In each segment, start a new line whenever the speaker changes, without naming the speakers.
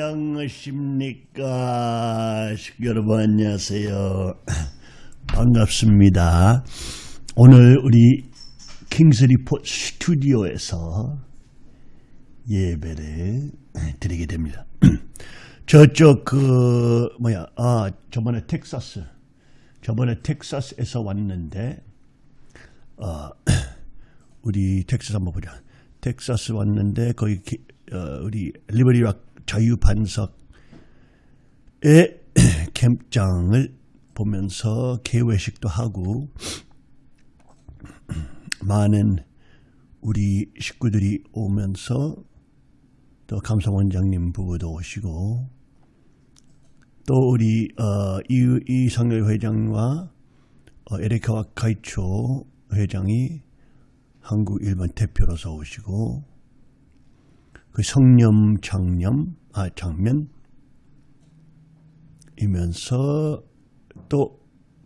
안녕하십니까? 여러분 안녕하세요. 반갑습니다. 오늘 우리 킹스리포 스튜디오에서 예배를 드리게 됩니다. 저쪽 그 뭐야 아 저번에 텍사스 저번에 텍사스에서 왔는데 어 우리 텍사스 한번 보자. 텍사스 왔는데 거기 어, 우리 리버리락 자유반석의 캠장을 보면서 개회식도 하고 많은 우리 식구들이 오면서 또 감사원장님 부부도 오시고 또 우리 어, 이성열 회장과 어, 에리카 와 카이초 회장이 한국 일본 대표로서 오시고 그 성념 장념 아 장면 이면서 또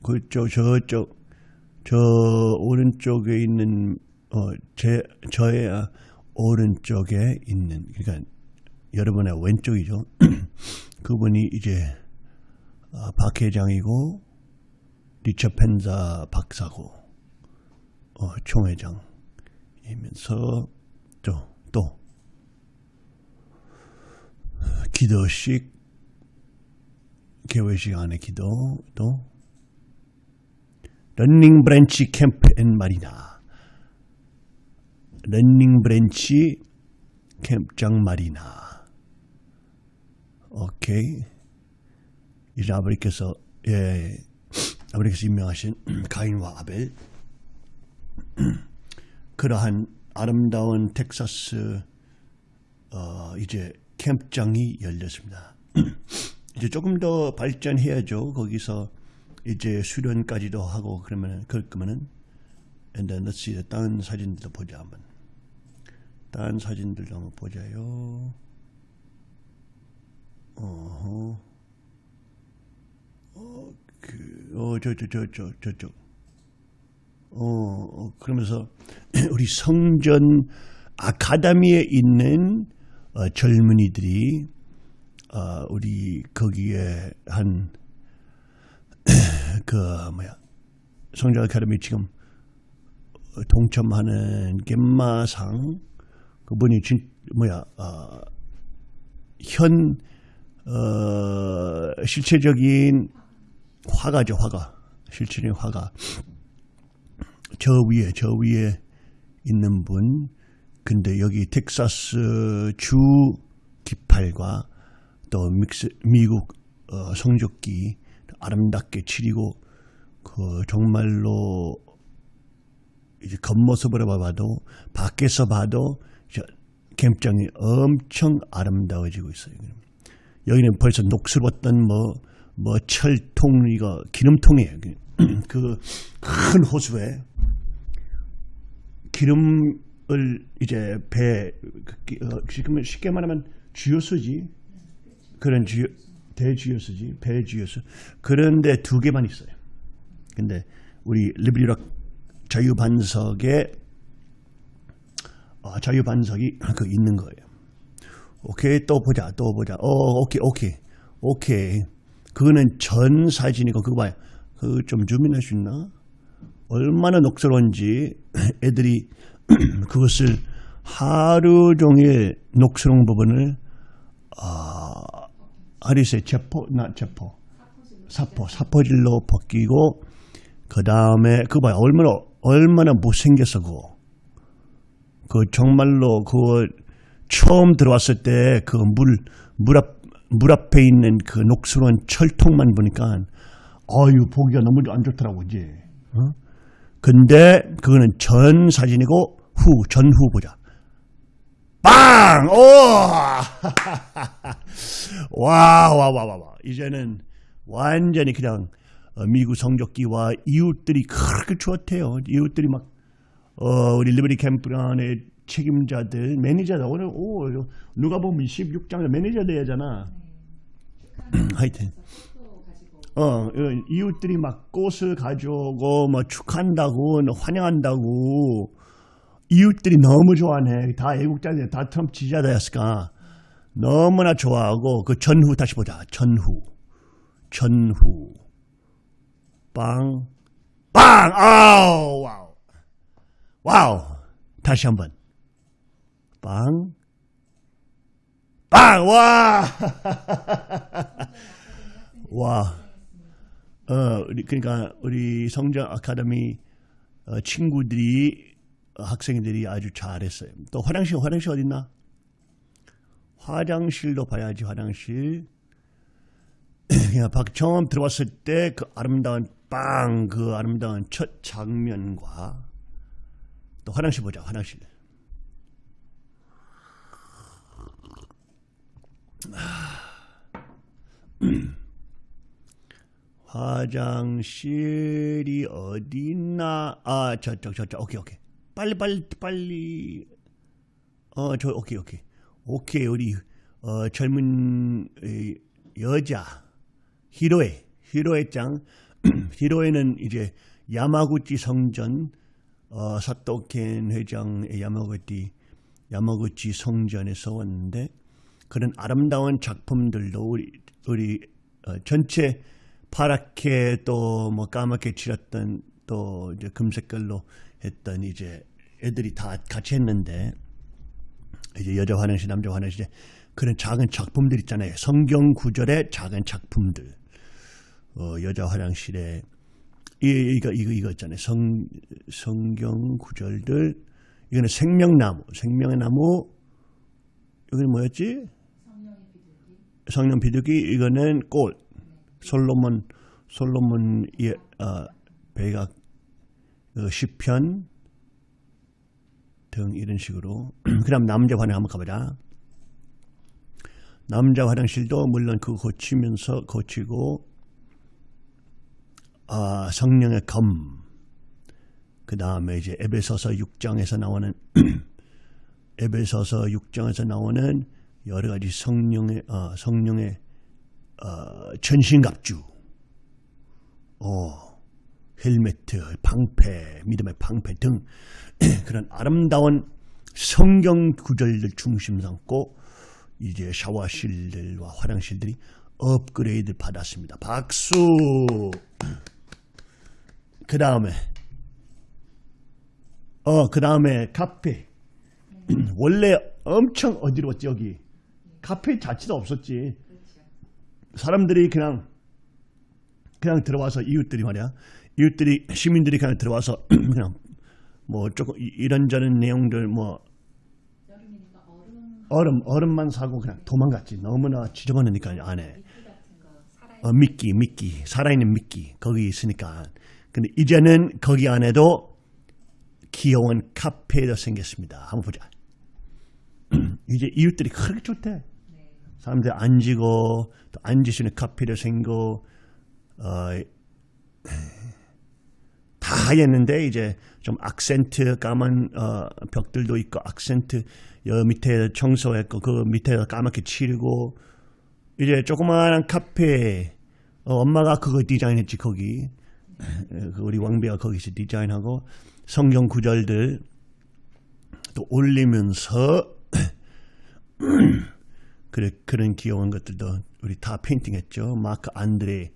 그쪽 저쪽 저 오른쪽에 있는 어 제 저의 오른쪽에 있는 그러니까 여러분의 왼쪽이죠. 그분이 이제 아, 박 회장이고 리처 펜자 박사고 어, 총회장이면서 또 또 기도식 개회식 안에 기도 또 런닝 브랜치 캠프 앤 마리나. 런닝 브랜치 캠장 마리나. 오케이. 이제 아버지께서 예 아버지께서 임명하신 가인과 아벨. 그러한 아름다운 텍사스 어, 이제 캠장이 열렸습니다. 이제 조금 더 발전해야죠. 거기서 이제 수련까지도 하고 그러면 그럴 거면은 then let's 다른 사진들도 보자 한번. 다른 사진들도 한번 보자요. 어허. 어, 그, 어, 저, 저, 저, 저, 저쪽. 어, 어, 그러면서 우리 성전 아카데미에 있는 어, 젊은이들이 어, 우리 거기에 한 그 뭐야 성전 아카데미 지금 동참하는 겜마상 그분이 진 뭐야 어, 현 어, 실체적인 화가죠 화가. 실체적인 화가. 저 위에 저 위에 있는 분 근데 여기 텍사스 주 기팔과 또 믹스, 미국 어, 성적기 아름답게 치리고 그 정말로 이제 겉모습으로 봐도 밖에서 봐도 캠장이 엄청 아름다워지고 있어요. 여기는 벌써 녹슬었던 뭐, 뭐 철통, 이거 기름통이에요. 그 큰 호수에 기름 을 이제 배, 그 어, 지금 쉽게 말하면 주요수지. 그런 주요, 대주요수지. 배주요수. 그런데 두 개만 있어요. 근데 우리 리브리락 자유반석에 어, 자유반석이 그 있는 거예요. 오케이 또 보자 또 보자 어 오케이 오케이 오케이 그거는 전 사진이고 그거 봐요 그 좀 주민할 수 있나 얼마나 녹스러운지 애들이 그것을 하루 종일 녹스러운 부분을 아 아리스의 제포 나 제포 사포 사포질로 벗기고 그 다음에 그거 봐요 얼마나 얼마나 못생겼어 그거 그 정말로 그거 처음 들어왔을 때 그 물, 물 앞, 물 앞에 있는 그 녹슬어운 철통만 보니까 어유 보기가 너무 안 좋더라고 이제. 어? 근데 그거는 전 사진이고 후 전후 보자. 빵! 오! 와, 와, 와, 와, 와. 이제는 완전히 그냥 어, 미국 성적기와 이웃들이 그렇게 좋았대요. 이웃들이 막, 어, 우리 리버리 캠프 안에 책임자들, 매니저다. 오늘, 오, 누가 보면 16장 매니저 돼야잖아. 하여튼. 어, 어, 이웃들이 막 꽃을 가져오고, 뭐, 축한다고, 환영한다고, 이웃들이 너무 좋아하네. 다 애국자들, 다 트럼프 지지자였을까. 너무나 좋아하고 그 전후 다시 보자. 전후. 전후. 빵. 빵! 아우! 와우. 와우. 다시 한번. 빵. 빵! 와! 와. 어, 우리, 그러니까 우리 성장 아카데미 어, 친구들이 어, 학생들이 아주 잘했어요. 또 화장실 화장실 어딨나? 화장실도 봐야지 화장실. 박 처음 들어왔을 때 그 아름다운 빵 그 아름다운 첫 장면과 또 화장실 보자 화장실. 화장실이 어디 있나? 아, 저쪽, 저쪽. 오케이, 오케이. 빨리, 빨리, 빨리. 어, 저, 오케이, 오케이. 오케이, 우리, 어, 젊은 에, 여자, 히로에, 히로에 짱. 히로에는 이제 야마구치 성전, 어, 사토켄 회장의 야마구치, 야마구치 성전에서 왔는데, 그런 아름다운 작품들도 우리, 우리, 어, 전체 파랗게 또 뭐 까맣게 칠했던 또 이제 금색깔로 했던 이제 애들이 다 같이 했는데 이제 여자 화장실 남자 화장실에 그런 작은 작품들 있잖아요. 성경 구절의 작은 작품들. 어, 여자 화장실에 이, 이거 이거 이거 있잖아요. 성 성경 구절들. 이거는 생명나무 생명의 나무. 이거는 뭐였지? 성령 비둘기. 이거는 꽃 솔로몬 솔로몬 예, 어, 배가 어, 시편 등 이런 식으로 그 다음 남자 화장 한번 가보자. 남자 화장실도 물론 그거 고치면서 고치고 아, 성령의 검. 그 다음에 이제 에베소서 6장에서 나오는 에베소서 6장에서 나오는 여러 가지 성령의 어, 성령의 어, 전신갑주, 어, 헬메트, 방패, 믿음의 방패 등 그런 아름다운 성경 구절들 중심 삼고 이제 샤워실들과 화장실들이 업그레이드 받았습니다. 박수. 그 다음에 어 그 다음에 카페 원래 엄청 어디로웠지 여기 카페 자체도 없었지. 사람들이 그냥 그냥 들어와서 이웃들이 말이야 이웃들이 시민들이 그냥 들어와서 그냥 뭐 조금 이- 이런저런 내용들 뭐
얼음
얼음 얼음만 사고 그냥 도망갔지. 너무나 지저분하니까 안에. 어, 미끼 미끼. 살아있는 미끼. 거기 있으니까. 근데 이제는 거기 안에도 귀여운 카페가 생겼습니다. 한번 보자. 이제 이웃들이 그렇게 좋대.
네.
사람들 앉고 또 있는 카페도 생고 어, 다 했는데 이제 좀 악센트 까만 어, 벽들도 있고 악센트 여 밑에 청소했고 그 밑에 까맣게 칠고 이제 조그마한 카페 어, 엄마가 그거 디자인했지 거기 에, 그 우리 왕비가 거기서 디자인하고 성경 구절들 또 올리면서 그래, 그런 귀여운 것들도 우리 다 페인팅했죠. 마크 안드레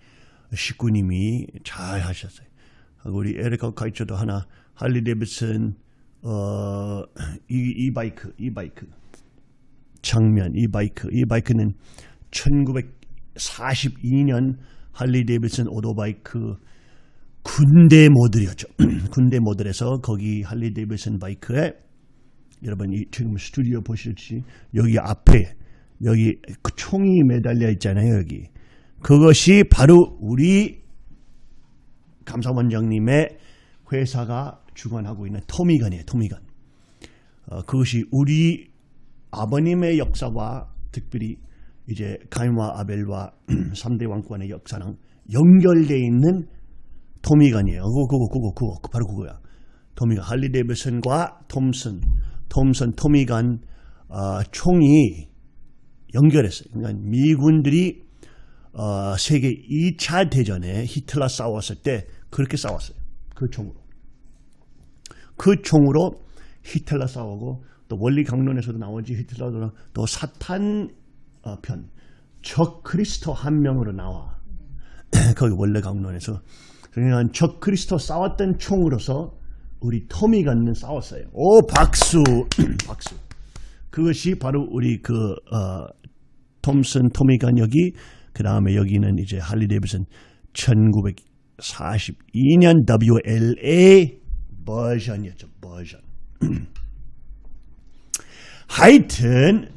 식구님이 잘 하셨어요. 우리 에리카 카이처도 하나 할리 데비슨 어, 이, 이 바이크 이 바이크. 장면 이 바이크. 이 바이크는 1942년 할리 데비슨 오토바이크 군대 모델이었죠. 군대 모델에서 거기 할리 데비슨 바이크에 여러분 이 지금 스튜디오 보실지 여기 앞에 여기 그 총이 매달려 있잖아요 여기. 그것이 바로 우리 감사원장님의 회사가 주관하고 있는 토미건이에요 토미건. 어, 그것이 우리 아버님의 역사와 특별히 이제 가인과 아벨과 3대 왕권의 역사랑 연결되어 있는 토미건이에요. 그거 그거 그거 그거 바로 그거야. 토미건 할리 데이비슨과 톰슨 톰슨 토미건 어, 총이 연결했어요. 그러니까 미군들이 어, 세계 2차 대전에 히틀러 싸웠을 때 그렇게 싸웠어요. 그 총으로. 그 총으로 히틀러 싸우고 또 원리 강론에서도 나오지 히틀러도 또 사탄 어, 편. 적 그리스도 한 명으로 나와. 거기 원래 강론에서. 그러니까 적 그리스도 싸웠던 총으로서 우리 토미건는 싸웠어요. 오 박수 박수. 그것이 바로 우리 그 어, 톰슨 토미건 여기 그 다음에 여기는 이제 할리 데이비슨 1942년 WLA 버전이었죠 버전. 하여튼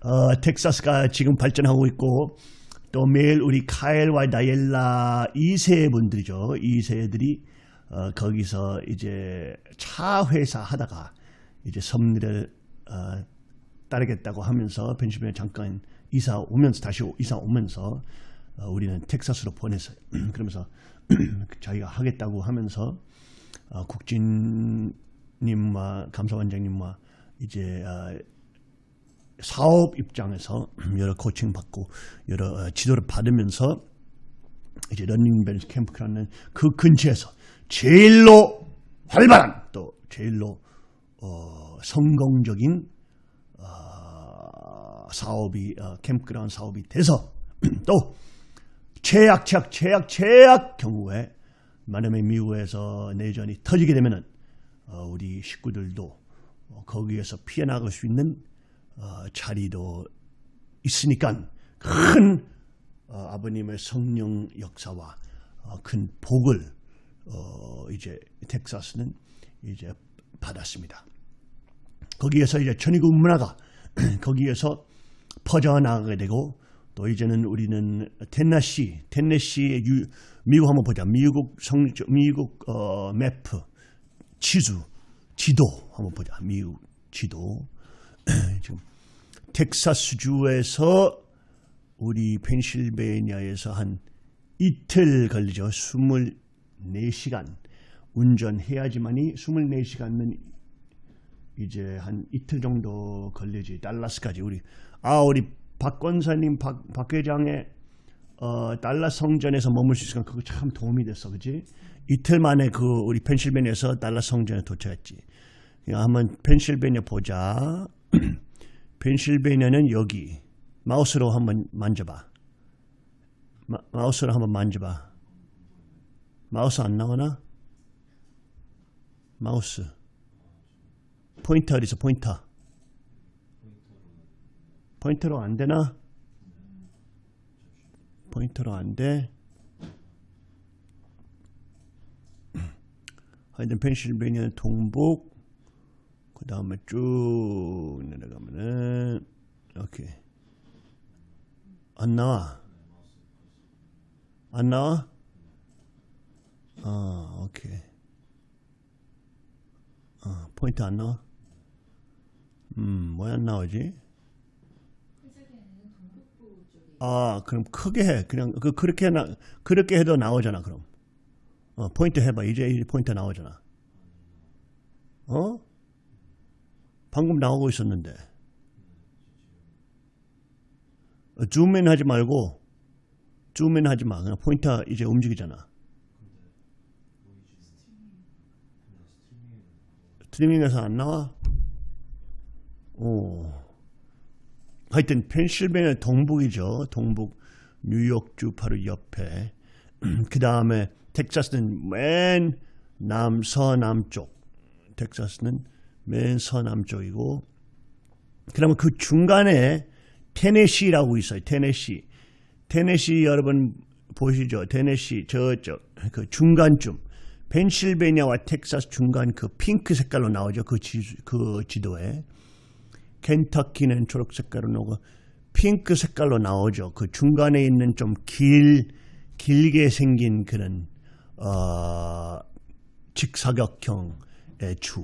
어, 텍사스가 지금 발전하고 있고 또 매일 우리 카엘과 다이엘라 2세 분들이죠. 2세들이 어, 거기서 이제 차 회사 하다가 이제 섭리를 어, 따르겠다고 하면서 펜실베니아 잠깐 이사 오면서 다시 오- 이사 오면서 어, 우리는 텍사스로 보냈어요. 그러면서 자기가 하겠다고 하면서 어, 국진님과 감사원장님과 이제 어, 사업 입장에서 여러 코칭 받고 여러 어, 지도를 받으면서 이제 런닝벨 캠프라는 그 근처에서 제일로 활발한 또 제일로 어, 성공적인 어, 사업이 어, 캠프그라운 사업이 돼서 또 최악 최악 최악 최악 경우에 만약에 미국에서 내전이 터지게 되면은 어, 우리 식구들도 어, 거기에서 피해 나갈 수 있는 어, 자리도 있으니까 큰 어, 아버님의 성령 역사와 어, 큰 복을 어, 이제 텍사스는 이제 받았습니다. 거기에서 이제 천의국 문화가 거기에서 퍼져나가게 되고 또 이제는 우리는 텐네시, 텐네시의 유, 미국 한번 보자. 미국 성, 미국 어, 매프, 지수, 지도 한번 보자. 미국 지도. 지금 텍사스 주에서 우리 펜실베니아에서 한 이틀 걸리죠. 24시간 운전해야지만이 24시간은 이제 한 이틀 정도 걸리지. 달라스까지 우리 아 우리 박 권사님 박, 박 회장의 어, 달라스 성전에서 머물 수 있으니까 그거 참 도움이 됐어. 그지? 이틀 만에 그 우리 펜실베니아에서 달라스 성전에 도착했지. 한번 펜실베니아 보자. 펜실베니아는 여기 마우스로 한번 만져봐. 마, 마우스로 한번 만져봐. 마우스 안 나오나? 마우스. 포인터 어디서 포인터? 포인터로 안 되나? 포인터로 안 돼. 하여튼 펜실베니아 동북 그 다음에 쭉 내려가면은 오케이 안 나와. 안 나와? 아 오케이. 어, 포인트 안 나와? 음왜 안 나오지
펜실베니아는 동북부 쪽에
아 그럼 크게 해. 그냥 그 그렇게 나 그렇게 해도 나오잖아 그럼. 어 포인트 해봐. 이제 이제 포인트 나오잖아. 어? 방금 나오고 있었는데. 어, 줌인 하지 말고 줌인 하지 마. 그냥 포인터 이제 움직이잖아. 스트리밍에서 안 나와? 오 하여튼 펜실베니아 동북이죠. 동북 뉴욕주 바로 옆에. 그 다음에 텍사스는 맨 남서남쪽. 텍사스는 맨 서남쪽이고. 그러면 그 중간에 테네시라고 있어요. 테네시. 테네시 여러분 보시죠. 테네시 저쪽 그 중간쯤. 펜실베니아와 텍사스 중간 그 핑크 색깔로 나오죠. 그, 지, 그 지도에. 켄터키는 초록 색깔로 나오고 핑크 색깔로 나오죠. 그 중간에 있는 좀 길, 길게 생긴 그런 어, 직사각형의 주.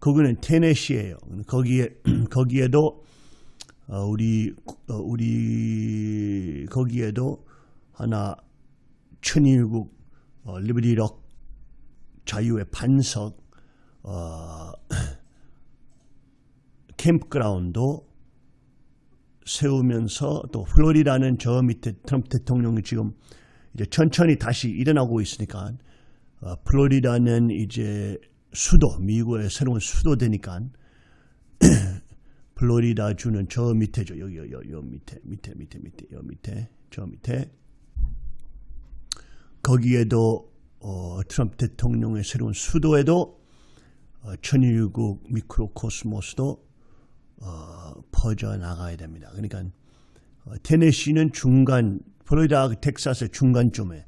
거기는 테네시예요. 거기에 거기에도 어, 우리 어, 우리 거기에도 하나 천일국 어, 리버리럭 자유의 반석 어, 캠프그라운드도 세우면서 또 플로리다는 저 밑에 트럼프 대통령이 지금 이제 천천히 다시 일어나고 있으니까 어, 플로리다는 이제 수도 미국의 새로운 수도 되니까 플로리다 주는 저 밑에죠. 여기 여, 여, 여 밑에 밑에 밑에 밑에 여 밑에 저 밑에 거기에도 어, 트럼프 대통령의 새로운 수도에도 어, 천일국 미크로코스모스도 어, 퍼져 나가야 됩니다. 그러니까 어, 테네시는 중간 플로리다 텍사스의 중간쯤에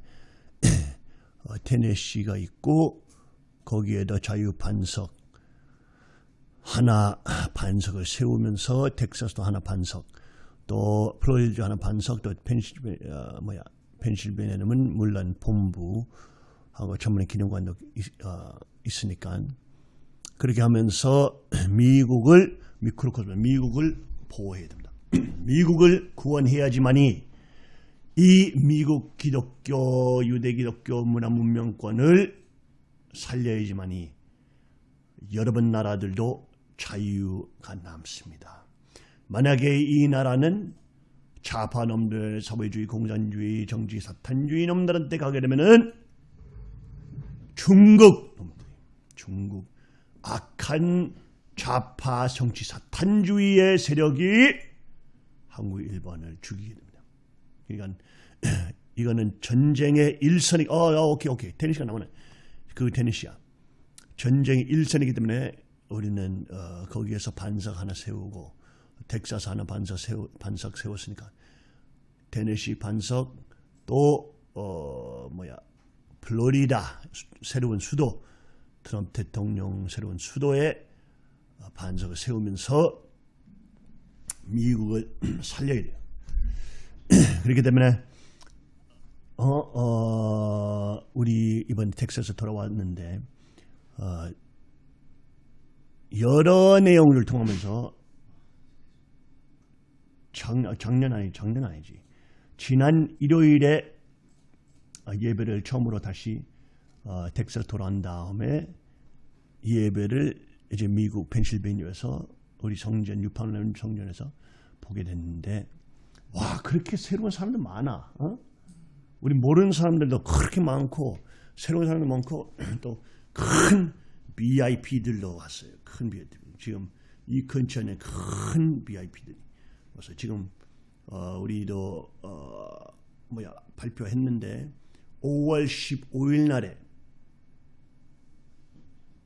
어, 테네시가 있고 거기에도 자유 반석 하나 반석을 세우면서 텍사스도 하나 반석 또 플로리다 하나 반석 또 펜실베 어, 뭐야 펜실베니아는 물론 본부하고 전문의 기념관도 있, 어, 있으니까 그렇게 하면서 미국을 미크로코스모 미국을 보호해야 됩니다. 미국을 구원해야지만이 이 미국 기독교 유대 기독교 문화 문명권을 살려야지만이 여러분 나라들도 자유가 남습니다. 만약에 이 나라는 좌파 놈들, 사회주의, 공산주의, 정치, 사탄주의 놈들한테 가게 되면은 중국 놈들, 중국 악한 좌파 정치 사탄주의의 세력이 한국 일본을 죽이게 됩니다. 그러니까 이거는 전쟁의 일선이 어, 어 오케이 오케이 테니시가 나오네. 그 테니시야. 전쟁의 일선이기 때문에 우리는 어, 거기에서 반석 하나 세우고 텍사스 하나 반석 세우 반석 세웠으니까 테네시 반석 또 어, 뭐야 플로리다 수- 새로운 수도 트럼프 대통령 새로운 수도에 어, 반석을 세우면서 미국을 살려야 돼요. 그렇기 때문에 어, 어, 우리 이번 텍사스 돌아왔는데 어, 여러 내용을 통하면서 작, 작년 아니 작년 아니지 지난 일요일에 어, 예배를 처음으로 다시 어, 텍사스 돌아온 다음에 예배를 이제 미국 펜실베니아에서 우리 성전 유판론 성전에서 보게 됐는데 와 그렇게 새로운 사람들 많아. 어? 우리 모르는 사람들도 그렇게 많고 새로운 사람도 많고 또 큰 VIP들도 왔어요. 큰 VIP. 지금 이 근처에 큰 VIP들이 와서 지금 어, 우리도 어, 뭐야 발표했는데 5월 15일 날에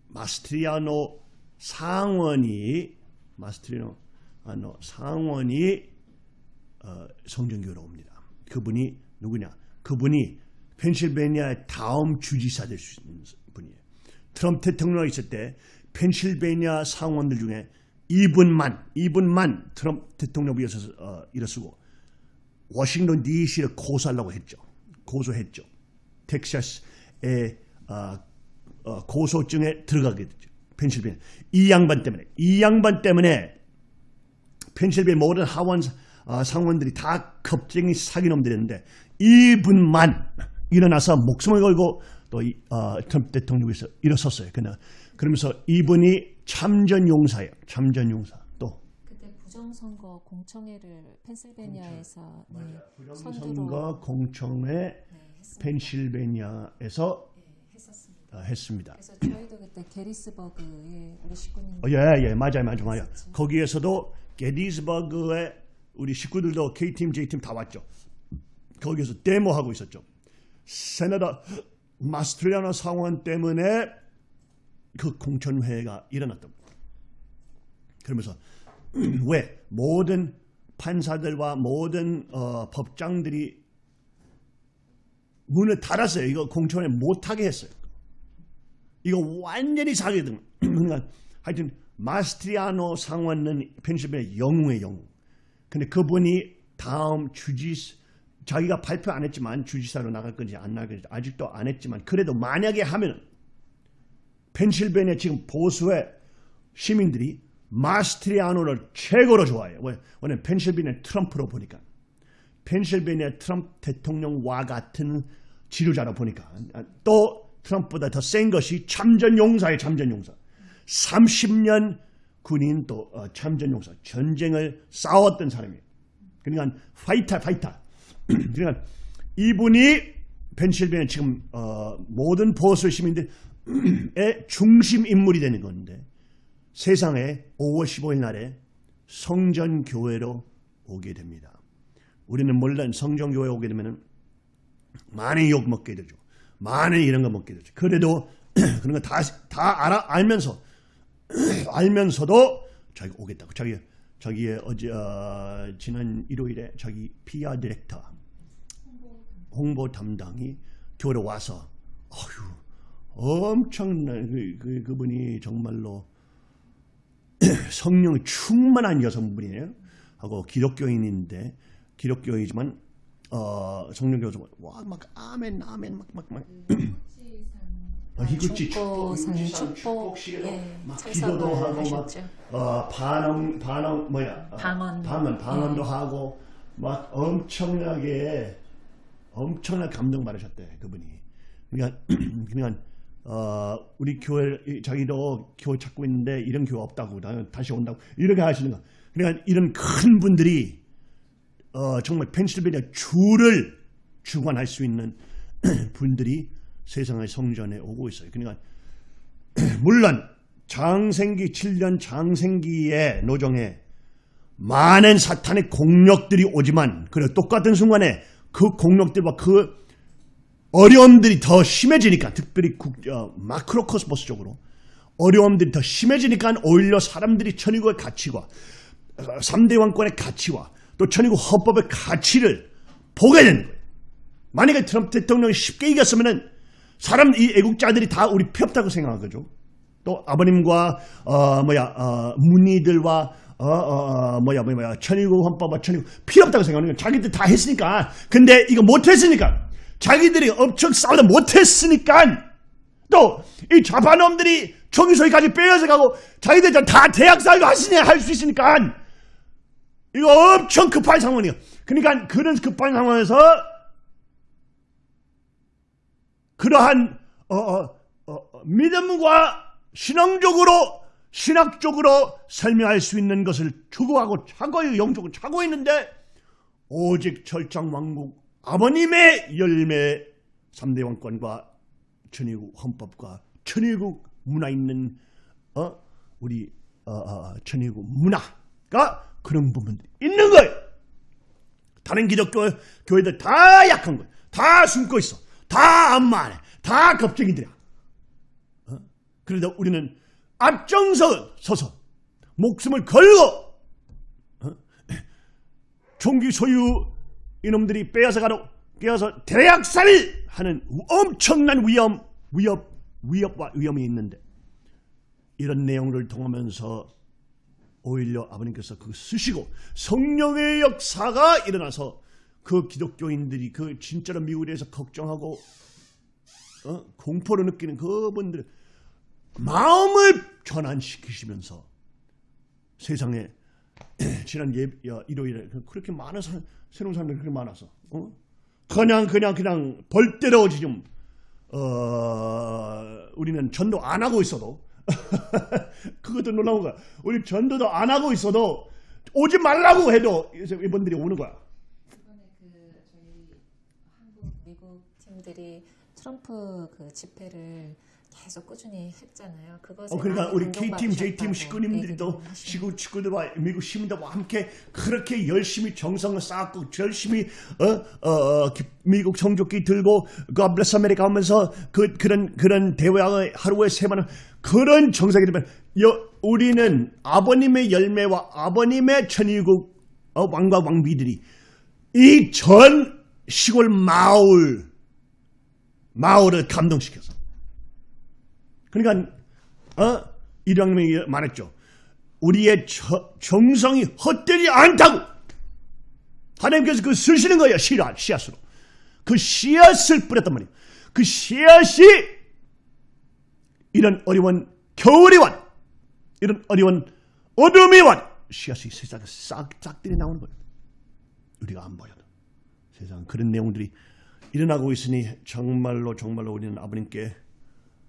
마스트리아노 상원이 마스트리아노 상원이 어, 성전교로 옵니다. 그분이 누구냐? 그분이 펜실베니아의 다음 주지사 될 수 있는 분이에요. 트럼프 대통령이 있을 때 펜실베니아 상원들 중에 이분만 이분만 트럼프 대통령 위해서 어, 일어서고 워싱턴 D.C.를 고소하려고 했죠. 고소했죠. 텍사스의 어, 어, 고소증에 들어가게 됐죠. 펜실베니아 이 양반 때문에 이 양반 때문에 펜실베니아 모든 하원 어, 상원들이 다 겁쟁이 사기놈들이었는데 이분만 일어나서 목숨을 걸고 또 이, 어, 트럼프 대통령에서 일어섰어요. 그러, 그러면서 이분이 참전용사예요. 참전용사. 또
그때 부정선거 공청회를 펜실베니아에서 네, 선두로
선거 공청회
네, 했습니다.
펜실베니아에서
네,
어, 했습니다.
그래서 저희도 그때 게리스버그에 우리 식구님
어, 예, 예, 맞아요, 맞아요, 맞아요. 거기에서도 게디스버그에 우리 식구들도 K팀, J팀 다 왔죠. 거기에서 데모하고 있었죠. 세나다 마스트리아나 상원 때문에 그 공천회가 일어났던 겁니다. 그러면서 왜 모든 판사들과 모든 어, 법장들이 문을 닫았어요. 이거 공천회 못하게 했어요. 이거 완전히 사기등. 그러니까 하여튼 마스트리아노 상원은 펜실베니아 영웅의 영웅. 근데 그분이 다음 주지 자기가 발표 안 했지만 주지사로 나갈 건지 안 나갈 건지 아직도 안 했지만 그래도 만약에 하면 펜실베니아 지금 보수의 시민들이 마스트리아노를 최고로 좋아해요. 왜? 왜냐면 펜실베니아 트럼프로 보니까 펜실베니아 트럼프 대통령과 같은 지도자로 보니까 또 트럼프보다 더 센 것이 참전용사예요. 참전용사. 30년 군인 또 어, 참전용사. 전쟁을 싸웠던 사람이에요. 그러니까 fighter fighter. 그러니까 이분이 펜실베니아 지금 어, 모든 보수 시민들의 중심 인물이 되는 건데 세상에 5월 15일 날에 성전 교회로 오게 됩니다. 우리는 물론 성전 교회 오게 되면은 많은 욕 먹게 되죠. 많은 이런 거 먹게 되죠. 그래도 그런 거 다 다 알아 알면서 알면서도 자기 오겠다고 자기 자기의 어제 어, 지난 일요일에 자기 PR 디렉터 홍보 담당이 교회로 와서 어휴 엄청난 그, 그 그분이 정말로 성령 충만한 여성분이에요. 하고 기독교인인데 기독교이지만 어, 성령 교수 와막 아멘 아멘 막막막 어, 희구치
축복산
희구치산
축복,
축복식으로
예,
막 기도도 하고 막
하셨죠.
어, 반응 반응 뭐야 어,
방언.
방언 방언도
예.
하고 막 엄청나게 엄청나게 감동 받으셨대 그분이 그러니까 그러니까 어, 우리 교회 이- 자기도 교회 찾고 있는데 이런 교회 없다고 나 다시 온다고 이렇게 하시는 거 그러니까 이런 큰 분들이 어, 정말 펜실베니아 주를 주관할 수 있는 분들이 세상의 성전에 오고 있어요. 그러니까 물론 장생기 7년 장생기의 노정에 많은 사탄의 공력들이 오지만 그래 똑같은 순간에 그 공력들과 그 어려움들이 더 심해지니까 특별히 국, 어, 마크로 코스모스적으로 어려움들이 더 심해지니까 오히려 사람들이 천의국의 가치와 어, 3대 왕권의 가치와 또 천의국 헌법의 가치를 보게 되는 거예요. 만약에 트럼프 대통령이 쉽게 이겼으면은 사람 이 애국자들이 다 우리 피 없다고 생각한 거죠. 또 아버님과 어 뭐야 어 문의들과 어, 어, 어, 뭐야 뭐야 뭐야 천의국 헌법과 천의국 필요 없다고 생각하는 거예요. 자기들 다 했으니까. 근데 이거 못했으니까 자기들이 엄청 싸우다 못했으니까 또 이 좌파놈들이 총기소리까지 빼앗아 가고 자기들 다 대학 살고 하시냐 할 수 있으니까 이거 엄청 급한 상황이에요. 그러니까 그런 급한 상황에서 그러한 어, 어, 어, 어, 믿음과 신앙적으로 신학적으로 설명할 수 있는 것을 추구하고 차고의 영적으로 차고 있는데 오직 철장 왕국 아버님의 열매 3대 왕권과 천의국 헌법과 천의국 문화 있는 어 우리 어, 어, 천의국 문화가 그런 부분들이 있는 거예요. 다른 기독교 교회들 다 약한 거예요. 다 숨고 있어. 다 안마해. 다 겁쟁이들이야. 어? 그래도 우리는 앞장서 서서 목숨을 걸고 어? 총기 소유 이놈들이 빼앗아 가도 빼앗아 대학살을 하는 엄청난 위험 위협 위협과 위험이 있는데 이런 내용을 통하면서 오히려 아버님께서 그 쓰시고 성령의 역사가 일어나서 그 기독교인들이 그 진짜로 미국에 대해서 걱정하고 어? 공포를 느끼는 그분들 마음을 전환시키시면서 세상에 지난 예, 야, 일요일에 그렇게 많은 사람, 새로운 사람들이 그렇게 많아서 어? 그냥 그냥 그냥 벌대로 지금 어, 우리는 전도 안 하고 있어도 그것도 놀라운 거야. 우리 전도도 안 하고 있어도 오지 말라고 해도 이분들이 오는 거야.
이번에 그 저희 한국 미국 팀들이 트럼프 그 집회를 계속 꾸준히 했잖아요. 그것에
어, 그러니까 우리 K팀, J팀
얘기를 하시네요.
시구 식구들과 미국 시민들과 함께 그렇게 열심히 정성을 쌓고 열심히 어, 어, 어, 기- 미국 성조기 들고 God bless America 하면서 그 그런 그런 대회를 하루에 세번 그런 정성이 되면 여, 우리는 아버님의 열매와 아버님의 천의국 어, 왕과 왕비들이 이 전 시골 마을 마을을 감동시켜서 그러니까 어? 이령님이 말했죠. 우리의 저- 정성이 헛되지 않다고 하나님께서 그 쓰시는 거예요. 씨앗, 씨앗으로. 그 씨앗을 뿌렸단 말이에요. 그 씨앗이 이런 어려운 겨울이 왔 이런 어려운 어둠이 왔 씨앗이 세상에 싹, 싹들이 나오는 거예요. 우리가 안 보여도 세상 그런 내용들이 일어나고 있으니 정말로 정말로 우리는 아버님께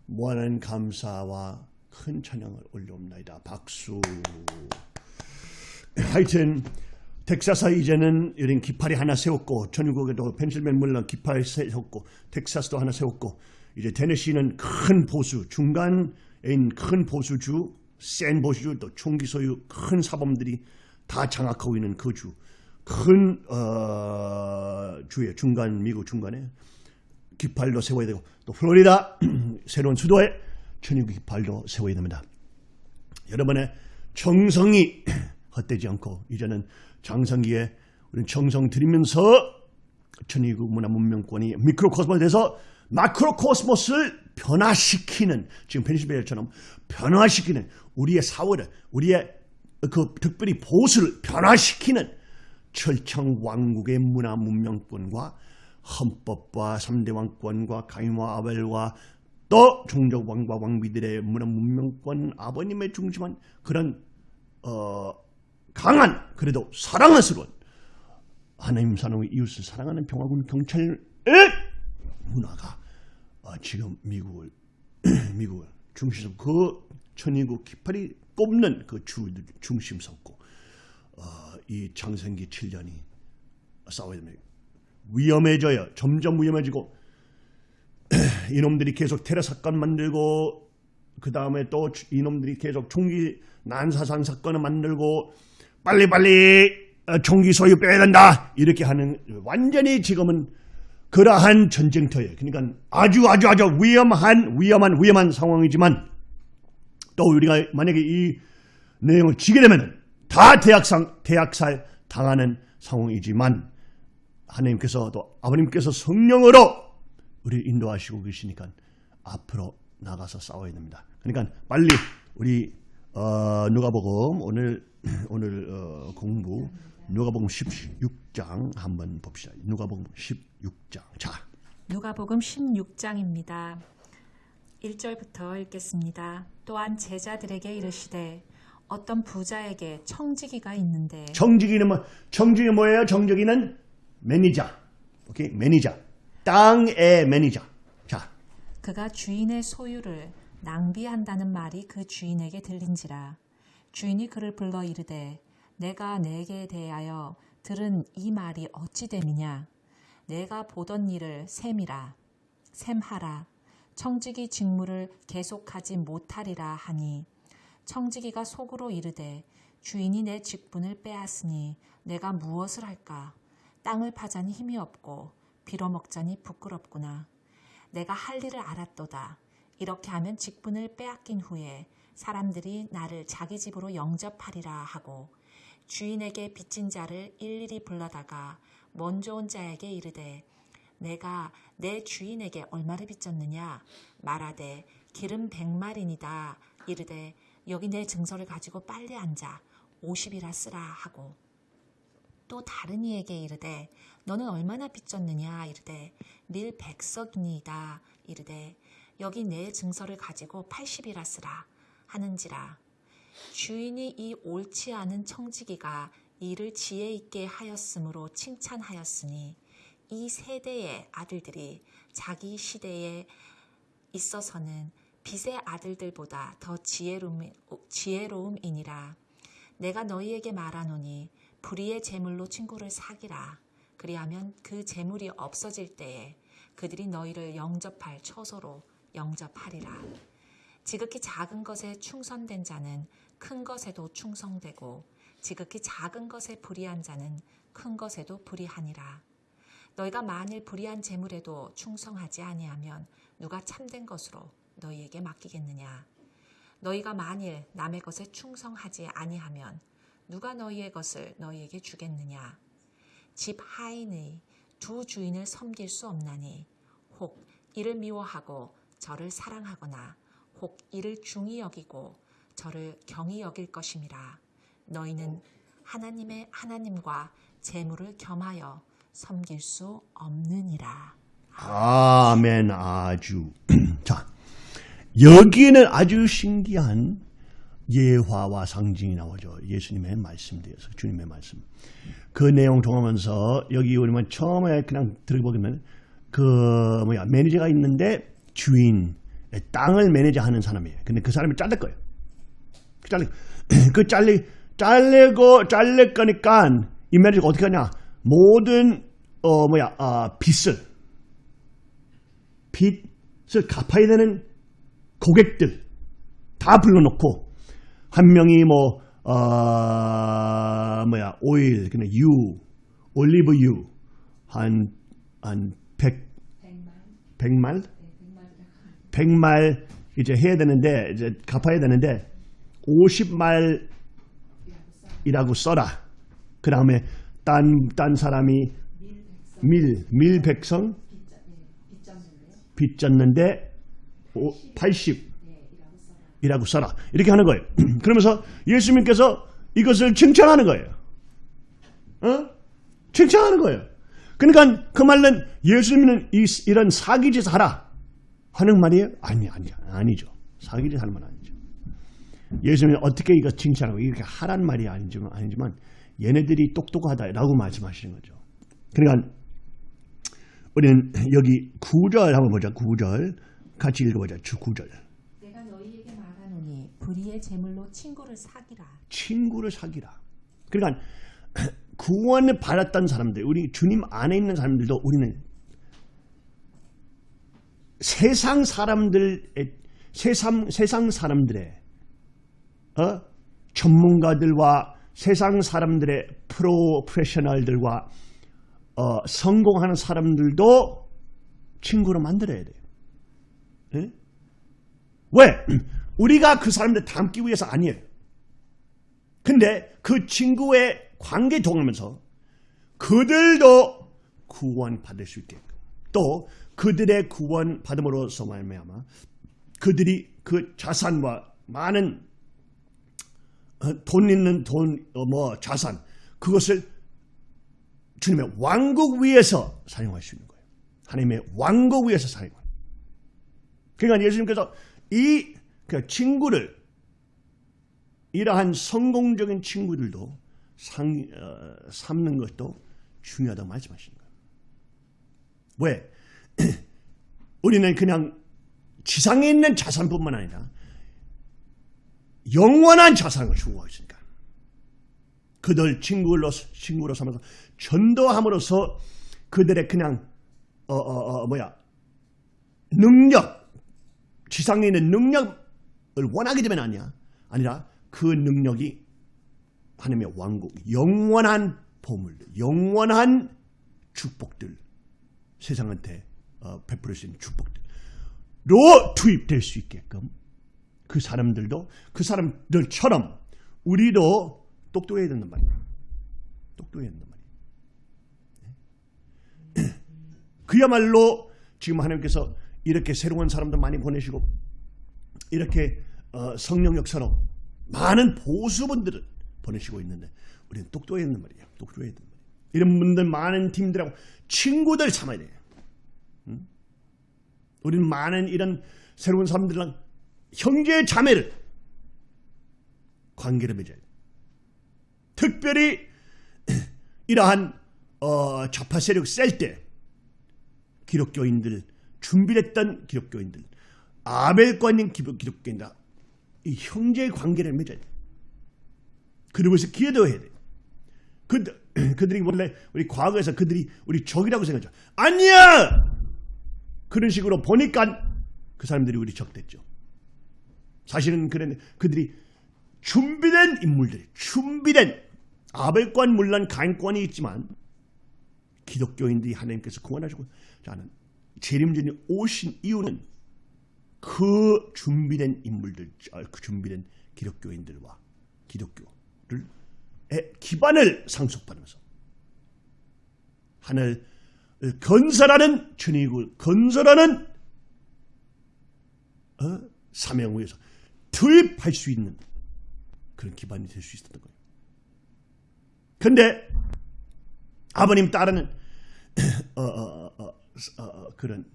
무한한 감사와 큰 찬양을 올려옵나이다. 박수. 하여튼 텍사스 이제는 이런 깃발이 하나 세웠고 전국에도 펜실베니아 물론 깃발 세웠고 텍사스도 하나 세웠고 이제 테네시는 큰 보수 중간에 있는 큰 보수주 센 보수주 또 총기 소유 큰 사범들이 다 장악하고 있는 그 주. 큰 어, 주의 중간 미국 중간에 깃발도 세워야 되고 또 플로리다 새로운 수도에 천연국 깃발도 세워야 됩니다. 여러분의 정성이 헛되지 않고 이제는 장성기에 우리는 정성 들이면서 천의국 문화 문명권이 미크로코스모스에 대해서 마크로코스모스를 변화시키는 지금 페니실베니아처럼 변화시키는 우리의 사회를 우리의 그 특별히 보수를 변화시키는 철창 왕국의 문화 문명권과 헌법과 3대 왕권과 가인과 아벨과 또 종족 왕과 왕비들의 문화 문명권 아버님의 중심한 그런 어, 강한 그래도 사랑스러운 하나님 사랑의 이웃을 사랑하는 평화군 경찰의 문화가 어, 지금 미국을 미국을 중심 그 천인국 깃발이 꼽는 그 주, 중심 섰고 어, 이 장생기 7년이 싸워야 됩니다. 위험해져요. 점점 위험해지고 이놈들이 계속 테러 사건 만들고 그 다음에 또 이놈들이 계속 총기 난사상 사건을 만들고 빨리빨리 어, 총기 소유 빼야 된다 이렇게 하는 완전히 지금은 그러한 전쟁터예요. 그러니까 아주 아주 아주 위험한 위험한 위험한 상황이지만 또 우리가 만약에 이 내용을 지게 되면 다 대학상 대학살 당하는 상황이지만 하나님께서 또 아버님께서 성령으로 우리 인도하시고 계시니까 앞으로 나가서 싸워야 됩니다. 그러니까 빨리 우리 어, 누가복음 오늘 오늘 어, 공부 누가복음 16장 한번 봅시다. 누가복음 16장. 자,
누가복음 16장입니다. 1절부터 읽겠습니다. 또한 제자들에게 이르시되 어떤 부자에게 청지기가 있는데
정직이는 뭐 정직이 뭐예요? 정직이는 매니저. 오케이? 매니저. 땅의 매니저. 자,
그가 주인의 소유를 낭비한다는 말이 그 주인에게 들린지라 주인이 그를 불러 이르되 내가 네게 대하여 들은 이 말이 어찌 됨이냐 네가 보던 일을 셈이라 셈하라 청지기 직무를 계속하지 못하리라 하니 청지기가 속으로 이르되 주인이 내 직분을 빼앗으니 내가 무엇을 할까? 땅을 파자니 힘이 없고 빌어먹자니 부끄럽구나. 내가 할 일을 알았도다. 이렇게 하면 직분을 빼앗긴 후에 사람들이 나를 자기 집으로 영접하리라 하고 주인에게 빚진 자를 일일이 불러다가 먼저 온 자에게 이르되 내가 내 주인에게 얼마를 빚졌느냐? 말하되 기름 백마리니다. 이르되 여기 내 증서를 가지고 빨리 앉아. 50이라 쓰라 하고. 또 다른 이에게 이르되 너는 얼마나 빚졌느냐? 이르되 밀 백석이니이다. 이르되 여기 내 증서를 가지고 80이라 쓰라 하는지라. 주인이 이 옳지 않은 청지기가 이를 지혜 있게 하였으므로 칭찬하였으니 이 세대의 아들들이 자기 시대에 있어서는 빛의 아들들보다 더 지혜로움, 지혜로움이니라. 내가 너희에게 말하노니 불의의 재물로 친구를 사기라. 그리하면 그 재물이 없어질 때에 그들이 너희를 영접할 처소로 영접하리라. 지극히 작은 것에 충성된 자는 큰 것에도 충성되고 지극히 작은 것에 불의한 자는 큰 것에도 불의하니라. 너희가 만일 불의한 재물에도 충성하지 아니하면 누가 참된 것으로 너희에게 맡기겠느냐? 너희가 만일 남의 것에 충성하지 아니하면 누가 너희의 것을 너희에게 주겠느냐? 집 하인의 두 주인을 섬길 수 없나니 혹 이를 미워하고 저를 사랑하거나 혹 이를 중히 여기고 저를 경히 여길 것임이라. 너희는 하나님의 하나님과 재물을 겸하여 섬길 수 없느니라.
아멘 아주. 자, 여기에는 아주 신기한 예화와 상징이 나오죠. 예수님의 말씀대에서 주님의 말씀. 그 내용 통하면서 여기 우리만 처음에 그냥 들어보면 그 뭐야 매니저가 있는데 주인 땅을 매니저하는 사람이에요. 근데 그 사람이 잘릴 거예요. 그 잘리 그 잘리 잘리고 잘릴 거니까 이 매니저가 어떻게 하냐? 모든 어 뭐야 아 빚을 빚을 갚아야 되는 고객들 다 불러놓고 한 명이 뭐 어, 뭐야 오일 그냥 유 올리브 유한한 100, 100말 100말 이제 해야 되는데 이제 갚아야 되는데 50말이라고 써라. 그 다음에 딴, 딴 사람이 밀, 밀 백성 빚 졌는데 80이라고 써라. 이렇게 하는 거예요. 그러면서 예수님께서 이것을 칭찬하는 거예요. 어? 칭찬하는 거예요. 그러니까 그 말은 예수님은 이, 이런 사기짓 하라 하는 말이에요? 아니, 아니, 아니죠. 사기짓 하는 말 아니죠. 예수님은 어떻게 이거 칭찬하고 이렇게 하란 말이 아니지만, 아니지만 얘네들이 똑똑하다라고 말씀하시는 거죠. 그러니까 우리는 여기 9절 한번 보자. 9절 같이 읽어보자. 주 9절.
내가 너희에게 말하노니 불의의 제물로 친구를 사기라.
친구를 사귀라. 그러니까 구원을 받았던 사람들, 우리 주님 안에 있는 사람들도 우리는 세상 사람들의 세상 세상 사람들의 어? 전문가들과 세상 사람들의 프로페셔널들과 어, 성공하는 사람들도 친구로 만들어야 돼요. 예? 왜? 우리가 그 사람들 닮기 위해서 아니에요. 근데 그 친구의 관계 동하면서 그들도 구원 받을 수 있게끔 또 그들의 구원 받음으로써 말미암아 그들이 그 자산과 많은 어, 돈 있는 돈 뭐 자산 그것을 주님의 왕국 위에서 사용할 수 있는 거예요. 하나님의 왕국 위에서 사용하는. 거예요. 그러니까 예수님께서 이그 친구를 이러한 성공적인 친구들도 상, 어, 삼는 것도 중요하다고 말씀하시는 거예요. 왜? 우리는 그냥 지상에 있는 자산뿐만 아니라 영원한 자산을 추구하고 있으니까. 그들 친구로, 친구로 삼아서 전도함으로써 그들의 그냥, 어, 어, 어, 뭐야, 능력, 지상에 있는 능력을 원하게 되면 아니야. 아니라 그 능력이 하나님의 왕국, 영원한 보물들, 영원한 축복들, 세상한테 어, 베풀 수 있는 축복들로 투입될 수 있게끔 그 사람들도 그 사람들처럼 우리도 똑똑해야 된단 말이에요. 똑똑해야 된단 말이에요. 그야말로 지금 하나님께서 이렇게 새로운 사람들 많이 보내시고 이렇게 어, 성령 역사로 많은 보수분들을 보내시고 있는데 우리는 똑똑해야 된단 말이에요. 똑똑해야 된단 말이에요. 이런 분들 많은 팀들하고 친구들 삼아야 돼요. 응? 우리는 많은 이런 새로운 사람들랑 형제 자매를 관계를 맺어야 돼요. 특별히 이러한 어, 좌파 세력 셀 때 기독교인들 준비했던 기독교인들 아벨관인 기독교인들 이 형제 관계를 맺어야 돼. 그리고 해서 기도해야 돼. 그, 그들이 원래 우리 과거에서 그들이 우리 적이라고 생각하죠. 아니야! 그런 식으로 보니까 그 사람들이 우리 적 됐죠. 사실은 그런 그들이 준비된 인물들이 준비된 아벨권 물론 가인권이 있지만 기독교인들이 하나님께서 구원하시고 자는 재림전이 오신 이유는 그 준비된 인물들, 그 준비된 기독교인들과 기독교를 기반을 상속받으면서 하늘을 건설하는 천의국을 건설하는 어? 사명 위에서 투입할 수 있는 그런 기반이 될 수 있었던 거예요. 근데 아버님 따르는 어, 어, 어, 어, 그런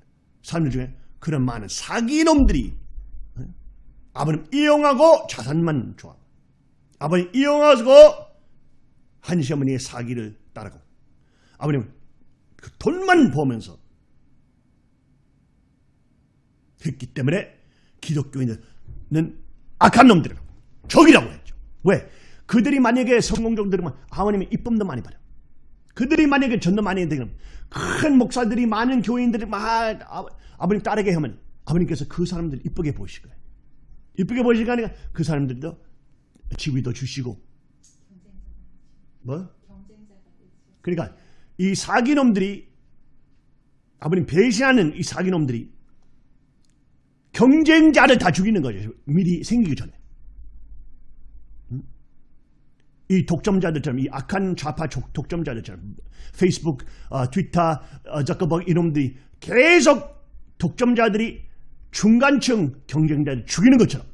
사람들 중에 그런 많은 사기놈들이 아버님 이용하고 자산만 좋아. 아버님 이용하고 한시 어머니의 사기를 따르고 아버님 그 돈만 보면서 했기 때문에 기독교인들은 악한 놈들이라고 적이라고 했죠. 왜? 그들이 만약에 성공적으로 되면 아버님이 이쁨도 많이 받아. 그들이 만약에 전도 많이 되면 큰 목사들이 많은 교인들이 막 아, 아버님 따르게 하면 아버님께서 그 사람들 이쁘게 보실 거예요. 이쁘게 보시니까 그 사람들도 지위도 주시고 뭐? 그러니까 이 사기놈들이 아버님 배신하는 이 사기놈들이 경쟁자를 다 죽이는 거죠. 미리 생기기 전에. 음? 이 독점자들처럼 이 악한 좌파 족- 독점자들처럼 페이스북, 어, 트위터, 어, 저커버그 이놈들이 계속 독점자들이 중간층 경쟁자를 죽이는 것처럼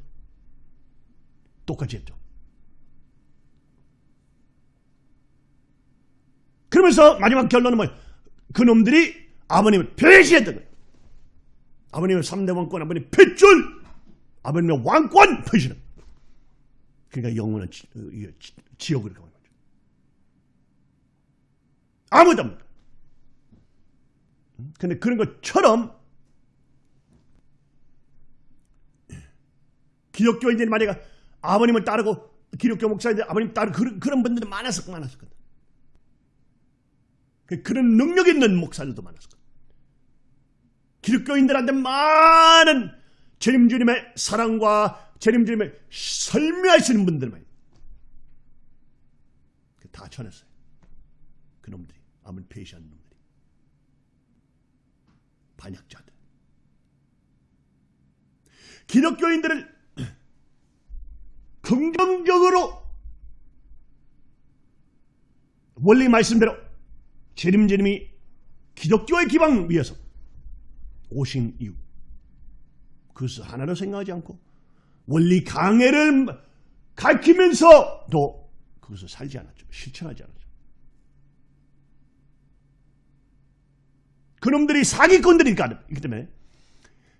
똑같이 했죠. 그러면서 마지막 결론은 뭐예요? 그놈들이 아버님을 배신했던 거예요. 아버님의 3대 왕권, 아버님 핏줄, 아버님의 왕권 배신은. 그러니까 영원한 지, 어, 지- 지 옥으로 가는 거죠. 아무도 없는. 음? 근데 그런 것처럼 기독교인들이 만약에 아버님을 따르고 기독교 목사인들 아버님 따르고 그런, 그런 분들이 많았을 많았을 거다. 그- 그런 능력 있는 목사들도 많았을 거다. 기독교인들한테 많은 재림 주님의 사랑과 재림 주님의 설명하시는 분들만 다 쳐냈어요. 그놈들이. 아무리 배시한 놈들이. 반역자들. 기독교인들을 긍정적으로 원리 말씀대로 재림재림이 기독교의 기방 위에서 오신 이유 그것을 하나로 생각하지 않고 원리 강해를 가르치면서도 그것을 살지 않았죠. 실천하지 않았죠. 그놈들이 사기꾼들이니까 있기 때문에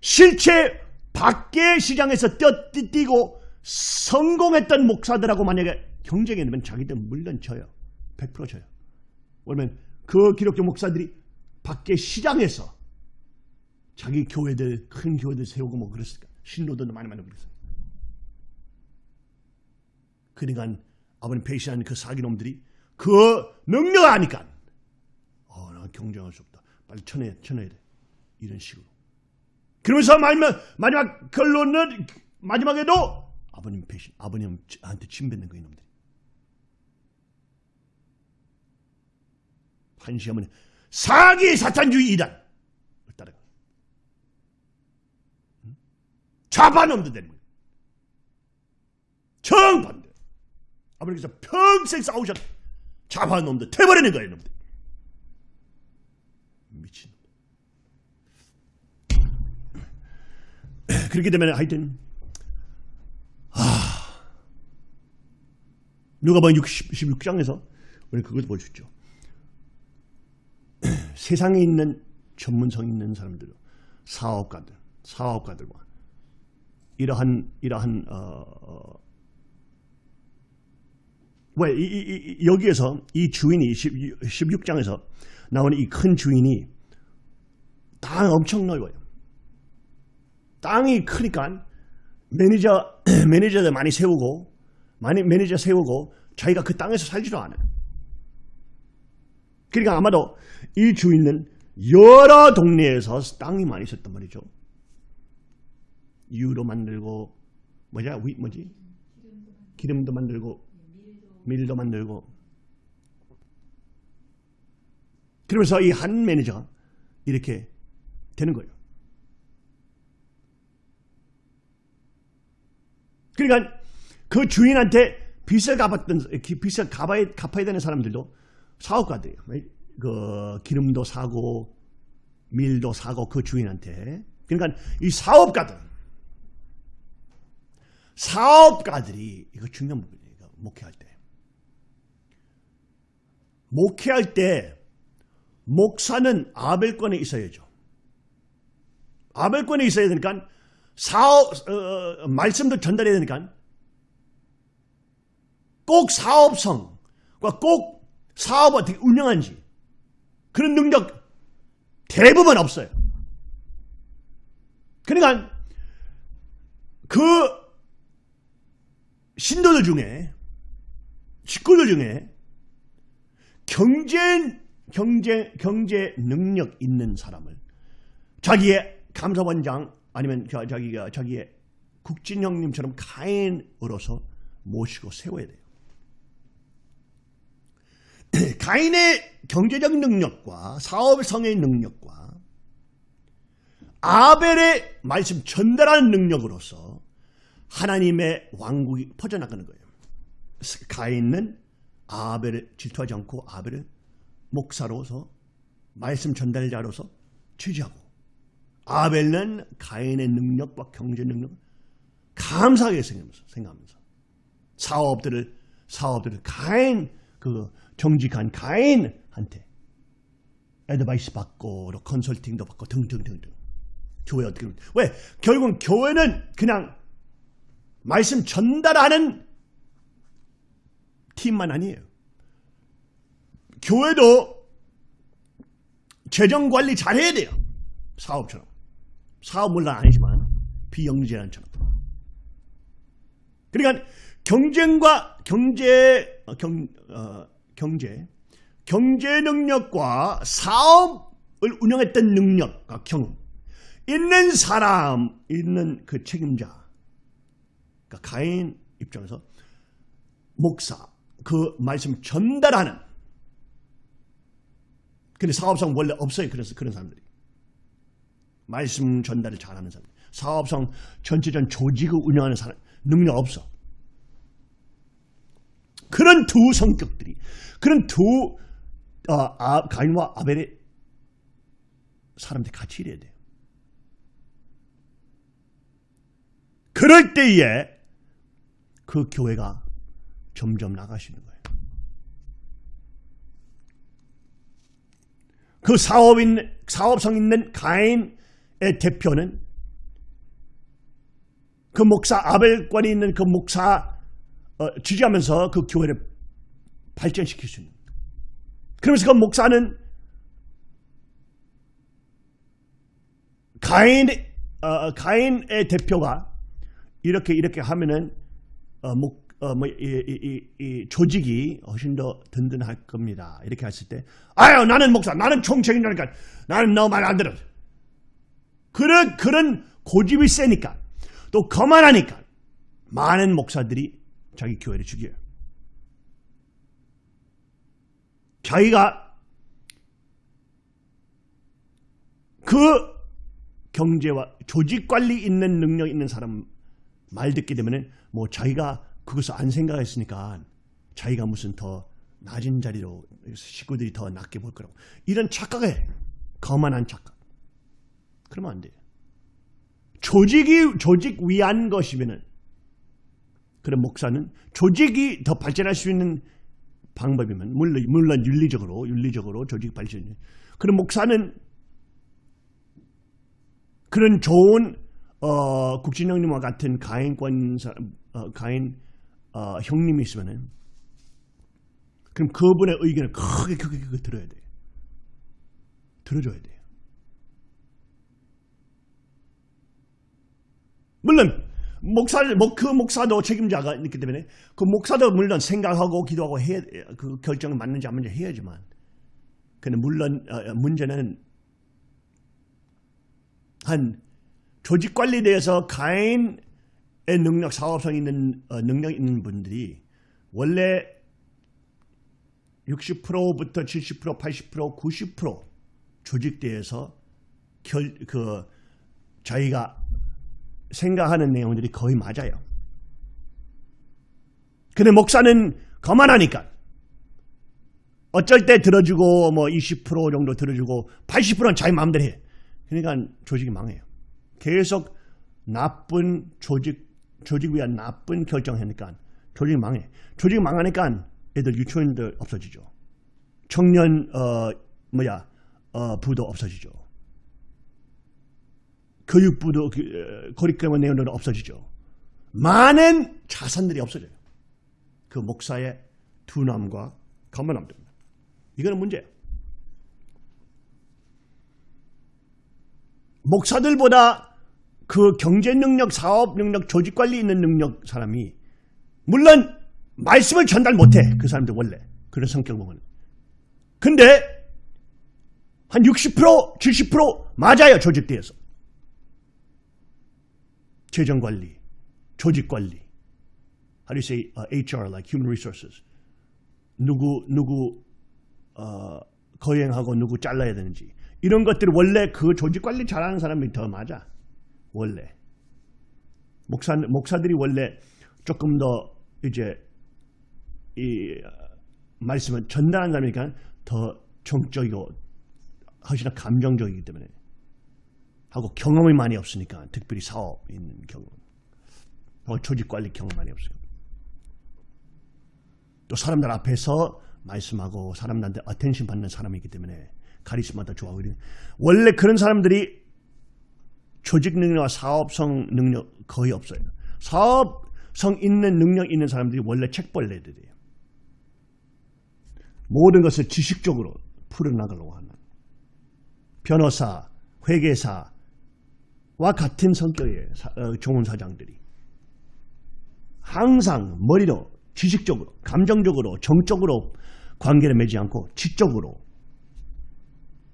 실체 밖의 시장에서 뛰고 성공했던 목사들하고 만약에 경쟁이 되면 자기들 물론 져요. 100% 져요. 왜냐면 그 기독교 목사들이 밖의 시장에서 자기 교회들 큰 교회들 세우고 뭐 그랬을까 신도들도 많이 많이 그랬어요. 그러니까 아버님 배신하는 그 사기놈들이 그 능력을 아니까 어, 나 경쟁할 수 없다. 빨리 쳐내, 쳐내야 돼. 이런 식으로. 그러면서 마지막, 마지막 결론은 마지막에도 아버님 배신, 아버님한테 침뱉는 거 이놈들이. 한시하면 사기 사탄주의 이단 따라가. 되는 거예요. 정반대. 아버님께서 평생 싸우셨 좌반놈들 태버리는 거예요, 놈들. 미친. 그렇게 되면 하여튼 아 누가 보면 16장에서 우리 그걸 보여줬죠. 세상에 있는 전문성 있는 사람들, 사업가들, 사업가들과 이러한 이러한 어, 어, 왜 이, 이, 이, 여기에서 이 주인이 16장에서 나오는 이 큰 주인이 땅 엄청 넓어요. 땅이 크니까 매니저 매니저들 많이 세우고 많이 매니저 세우고 자기가 그 땅에서 살지도 않아요. 그러니까 아마도 이 주인은 여러 동네에서 땅이 많이 있었단 말이죠. 유로 만들고 뭐냐 위 뭐지 기름도 만들고 밀도 만들고 그러면서 이 한 매니저가 이렇게 되는 거예요. 그러니까 그 주인한테 빚을 갚았던 빚을 갚아야, 갚아야 되는 사람들도 사업가들이에요. 그 기름도 사고 밀도 사고 그 주인한테. 그러니까 이 사업가들 사업가들이 이거 중요한 부분이에요. 목회할 때. 목회할 때 목사는 아벨권에 있어야죠. 아벨권에 있어야 되니까 사업 어, 말씀도 전달해야 되니까 꼭 사업성과 꼭 사업을 어떻게 운영하는지 그런 능력 대부분 없어요. 그러니까 그 신도들 중에 식구들 중에 경제 경제 경제 능력 있는 사람을 자기의 감사원장 아니면 자기가 자기의 국진 형님처럼 가인으로서 모시고 세워야 돼요. 가인의 경제적 능력과 사업성의 능력과 아벨의 말씀 전달하는 능력으로서 하나님의 왕국이 퍼져나가는 거예요. 가인은 아벨을 질투하지 않고 아벨을 목사로서 말씀 전달자로서 취지하고 아벨은 가인의 능력과 경제 능력 감사하게 생각하면서, 생각하면서 사업들을 사업들을 가인 그 정직한 가인한테 애드바이스 받고 컨설팅도 받고 등등등등. 교회 어떻게 왜? 결국은 교회는 그냥 말씀 전달하는 팀만 아니에요. 교회도 재정 관리 잘해야 돼요. 사업처럼. 사업 물론 아니지만 비영리재단처럼. 그러니까 경쟁과 경제 어, 경 어, 경제 경제 능력과 사업을 운영했던 능력과 경험 있는 사람 있는 그 책임자 그러니까 가인 입장에서 목사 그 말씀 전달하는 근데 사업성 원래 없어요. 그래서 그런 사람들이 말씀 전달을 잘하는 사람 사업성 전체전 조직을 운영하는 사람 능력 없어. 그런 두 성격들이 그런 두 어, 아, 가인과 아벨의 사람들이 같이 일해야 돼요. 그럴 때에 그 교회가 점점 나가시는 거예요. 그 사업인, 사업성 있는 가인의 대표는 그 목사, 아벨권이 있는 그 목사 어, 지지하면서 그 교회를 발전시킬 수 있는. 그러면서 그 목사는 가인, 어, 가인의 대표가 이렇게 이렇게 하면은 어, 목, 어, 뭐, 이, 이, 이, 조직이 훨씬 더 든든할 겁니다. 이렇게 했을 때, 아유, 나는 목사, 나는 총책임자니까, 나는 너 말 안 들어. 그런, 그런 고집이 세니까, 또 거만하니까, 많은 목사들이 자기 교회를 죽여요. 자기가 그 경제와 조직 관리 있는 능력 있는 사람 말 듣게 되면은 뭐 자기가 그것을 안 생각했으니까 자기가 무슨 더 낮은 자리로 식구들이 더 낮게 볼 거라고. 이런 착각에 거만한 착각. 그러면 안 돼요 조직이 조직 위한 것이면은 그런 목사는 조직이 더 발전할 수 있는 방법이면 물론 물론 윤리적으로 윤리적으로 조직 발전 그런 목사는 그런 좋은 어, 국진 형님과 같은 가인권 어, 가인 어, 형님이 있으면은 그럼 그분의 의견을 크게 크게 크게 들어야 돼요. 들어줘야 돼요. 물론 목사를 그 목사도 책임자가 있기 때문에 그 목사도 물론 생각하고 기도하고 해야 그 결정을 맞는지 안 맞는지 해야지만 근데 물론 어, 문제는 한 조직 관리에 대해서 가인의 능력, 사업성 있는 어, 능력 있는 분들이 원래 60%부터 70%, 80%, 90% 조직대에서 결, 그 자기가 생각하는 내용들이 거의 맞아요. 근데 목사는 거만하니까 어쩔 때 들어주고 뭐 20% 정도 들어주고 80%는 자기 마음대로 해. 그러니까 조직이 망해요. 계속 나쁜 조직, 조직 위한 나쁜 결정하니까 조직이 망해. 조직이 망하니까 애들 유치원들 없어지죠. 청년, 어, 뭐야, 어, 부도 없어지죠. 교육부도, 고리크럼 내용들은 없어지죠. 많은 자산들이 없어져요. 그 목사의 두남과 때문에. 이거는 문제예요. 목사들보다 그 경제 능력, 사업 능력, 조직 관리 있는 능력 사람이 물론 말씀을 전달 못해. 그 사람들 원래. 그런 성격 보면. 근데 한 60%, 70% 맞아요. 조직대에서. 재정 관리, 조직 관리 how do you say uh, HR like human resources 누구 누구 어, 거행하고 누구 잘라야 되는지 이런 것들 원래 그 조직 관리 잘하는 사람이 더 맞아 원래. 목사 목사들이 원래 조금 더 이제 이 어, 말씀을 사람이니까 더 정적이고 훨씬 더 감정적이기 때문에 하고 경험이 많이 없으니까 특별히 사업 있는 경험 어, 조직 관리 경험 많이 없어요. 또 사람들 앞에서 말씀하고 사람들한테 attention 받는 사람이기 때문에 카리스마도 좋아하고 이런 원래 그런 사람들이 조직 능력과 사업성 능력 거의 없어요. 사업성 있는 능력 있는 사람들이 원래 책벌레들이에요. 모든 것을 지식적으로 풀어나가려고 하는 변호사, 회계사와 같은 성격의 사, 어, 좋은 사장들이 항상 머리로 지식적으로, 감정적으로, 정적으로 관계를 맺지 않고 지적으로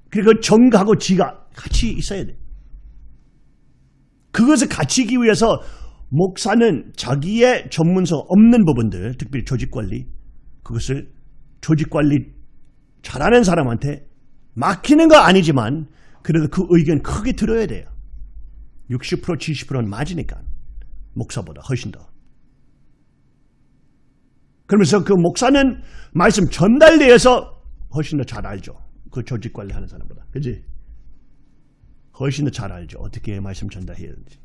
그리고 정하고 지가 같이 있어야 돼. 그것을 하기 위해서 목사는 자기의 전문성 없는 부분들, 특별히 조직관리, 그것을 조직관리 잘하는 사람한테 맡기는 거 아니지만 그래도 그 의견 크게 들어야 돼요. 60% 70%는 맞으니까 목사보다 훨씬 더. 그러면서 그 목사는 말씀 전달대에서 훨씬 더 잘 알죠. 그 조직 관리하는 사람보다. 그지? 훨씬 더 잘 알죠. 어떻게 말씀 전달해야 되는지.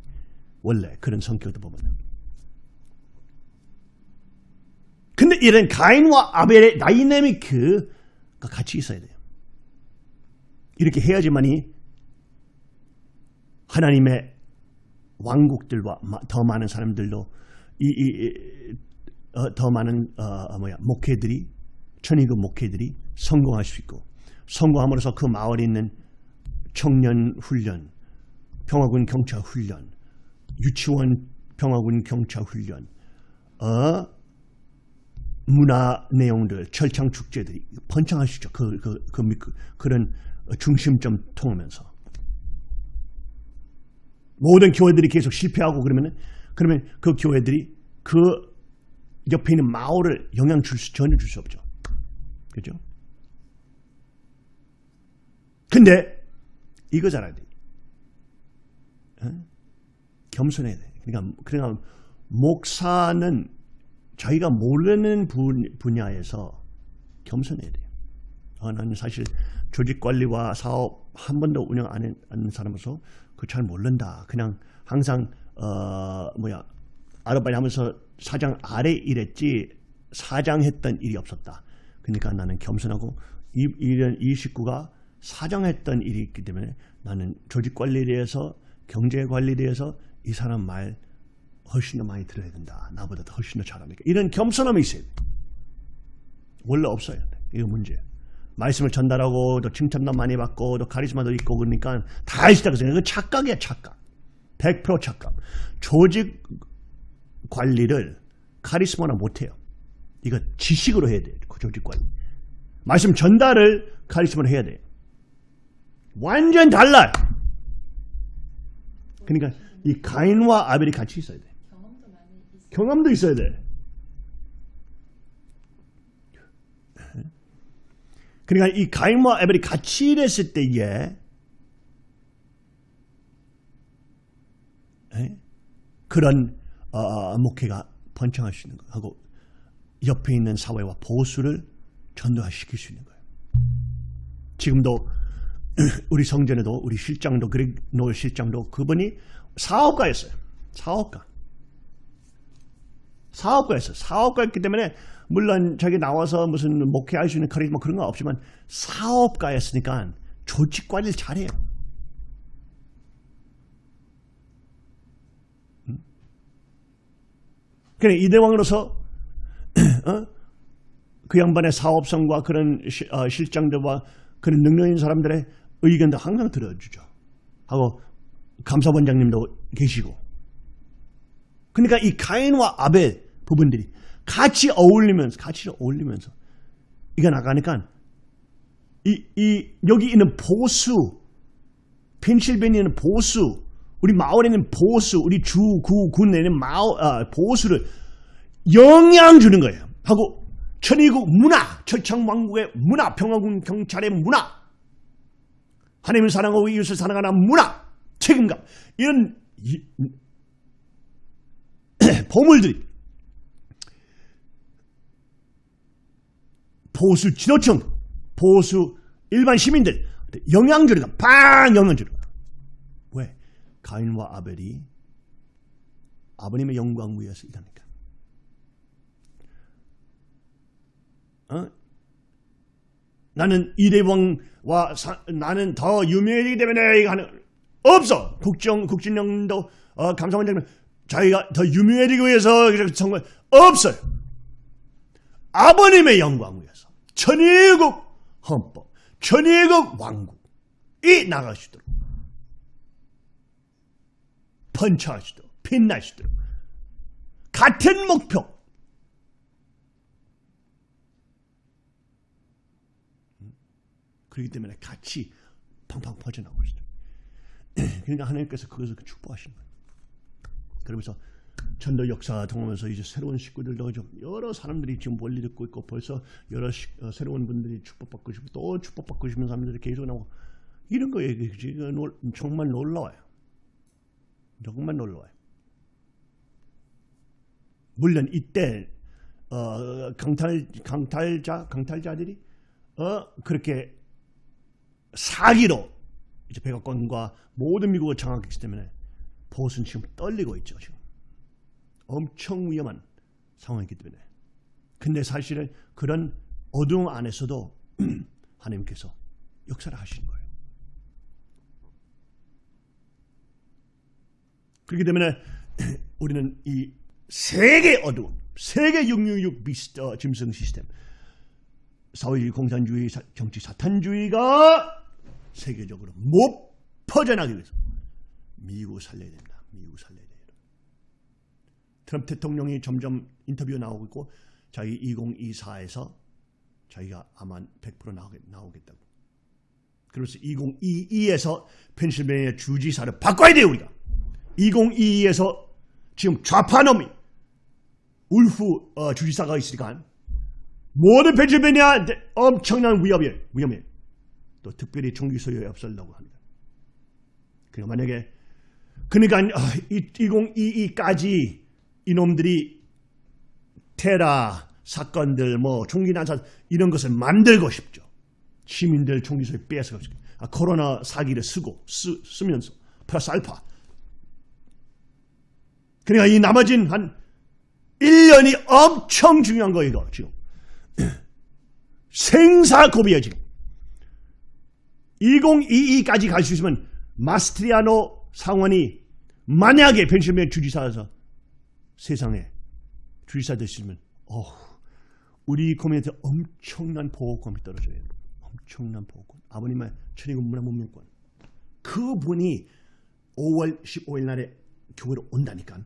원래 그런 성격도 보면. 근데 이런 가인과 아벨의 다이내미크가 같이 있어야 돼요. 이렇게 해야지만이 하나님의 왕국들과 더 많은 사람들도 이, 이, 이 어, 더 많은 어, 뭐야 목회들이 천의국 목회들이 성공할 수 있고 성공함으로써 그 마을에 있는 청년 훈련, 평화군 경찰 훈련, 유치원 평화군 경찰 훈련, 어, 문화 내용들, 철창 축제들이 있죠. 그, 그, 그, 그, 그런 중심점 통하면서. 모든 교회들이 계속 실패하고 그러면 그러면 그 교회들이 그 옆에 있는 마을을 영향 줄 수, 전혀 줄 수 없죠. 그죠? 근데 이거 잘해야 돼. 어? 겸손해야 돼. 그러니까, 그러니까 목사는 자기가 모르는 분, 분야에서 겸손해야 돼요. 어, 나는 사실 조직 관리와 사업 한 번도 운영 안 하는 사람으로서 그 잘 모른다. 그냥 항상 어 뭐야 아르바이트 하면서 사장 아래 일했지 사장 했던 일이 없었다. 그러니까 나는 겸손하고 이, 이런 이 식구가 사장했던 일이 있기 때문에 나는 조직 관리에 대해서 경제 관리에 대해서 이 사람 말 훨씬 더 많이 들어야 된다. 나보다 더 훨씬 더 잘하니까. 이런 겸손함이 있어야 돼. 원래 없어요. 이거 문제예요. 말씀을 전달하고 또 칭찬도 많이 받고 또 카리스마도 있고 그러니까 다 있다고 생각해. 그 착각이야 착각. 100% 착각. 조직 관리를 카리스마나 못해요. 이거 지식으로 해야 돼요. 그 조직 관리. 말씀 전달을 카리스마로 해야 돼요. 완전 달라요. 그러니까 이 가인과 아벨이 같이 있어야 돼. 경험도 있어야 돼. 그러니까 이 가인과 아벨이 같이 일했을 때에 그런 어, 목회가 번창할 수 있는 거 하고 옆에 있는 사회와 보수를 전도시킬 수 있는 거예요. 지금도 우리 성전에도 우리 실장도 그렉 노 실장도 그분이 사업가였어요. 사업가. 사업가였어요. 사업가였기 때문에 물론 자기 나와서 무슨 목회할 수 있는 카리스마 그런 건 없지만 사업가였으니까 조직 관리를 잘해요. 그래 이대왕으로서 어? 그 양반의 사업성과 그런 시, 어, 실장들과 그런 능력 있는 사람들의 의견도 항상 들어주죠. 하고 감사원장님도 계시고. 그러니까 이 가인과 아벨 부분들이 같이 어울리면서 같이 어울리면서 이거 나가니까 이, 이 여기 있는 보수 펜실베니아는 보수 우리 마을에 있는 보수 우리 주, 구, 군에 있는 마을, 아, 보수를 영향 주는 거예요. 하고 천의국 문화, 철창 왕국의 문화, 평화군 경찰의 문화, 하나님을 사랑하고 이웃을 사랑하는 문화, 책임감 이런 이, 보물들이 보수 지도층, 보수 일반 시민들 영향 주는 거야. 팡 영향 주는 거야. 왜? 가인과 아벨이 아버님의 영광 위에서 일하니까. 어? 나는 이대왕과 사, 나는 더 유명해지기 때문에 하는 없어. 국정 국진영도 어, 감사원장님 자기가 더 유명해지기 위해서 정말 없어요. 아버님의 영광 위해서 천일국 헌법, 천일국 왕국이 나가시도록 펀치하시도록 빛나시도록 같은 목표 그렇기 때문에 같이 팡팡 퍼져나오고 있어요. 그러니까 하나님께서 그것을 축복하신 거예요. 그러면서 전도 역사 통하면서 이제 새로운 식구들도 좀 여러 사람들이 지금 원리 듣고 있고 벌써 여러 시, 어, 새로운 분들이 축복받고 싶고 또 축복받고 싶은 사람들이 계속 나오고 이런 거예요. 지금 정말 놀라워요. 정말 놀라워요. 물론 이때 어, 강탈 강탈자 강탈자들이 어, 그렇게 사기로 이제 백악관과 모든 미국을 장악했기 때문에 보수는 지금 떨리고 있죠. 지금 엄청 위험한 상황이기 때문에. 근데 사실은 그런 어두움 안에서도 하나님께서 역사를 하시는 거예요. 그렇기 때문에 우리는 이 세계 어두움, 세계 666 비스, 어, 짐승 시스템, 사회 공산주의, 정치 사탄주의가 세계적으로 못 퍼져나기 위해서 미국 살려야 된다. 미국 살려야 돼요. 트럼프 대통령이 점점 인터뷰 나오고 있고 자기 2024에서 자기가 아마 100% 나오겠, 나오겠다고. 그래서 2022에서 펜실베니아 주지사를 바꿔야 돼요 우리가. 2022에서 지금 좌파 놈이 울프 어, 주지사가 있으니까 모든 펜실베니아 엄청난 위험이에요. 위험해. 또 특별히 총기 소유에 없애려고 합니다. 그러니까 만약에 그러니까 2022까지 이놈들이 테라 사건들 뭐 총기 난사 이런 것을 만들고 싶죠. 시민들 빼앗아고 싶죠. 아, 코로나 사기를 쓰고 쓰, 쓰면서 플러스 알파 그러니까 이 나머진 한 1년이 엄청 중요한 거예요, 이거 지금. 생사고비야, 지금. 2022까지 갈 수 있으면 마스트리아노 상원이 만약에 펜실베니아 주지사에서 세상에 주지사 되시면 어, 우리 커뮤니티 엄청난 보호권이 떨어져요. 엄청난 보호권. 아버님의 천의군 문화 문명권. 그분이 5월 15일 날에 교회로 온다니까.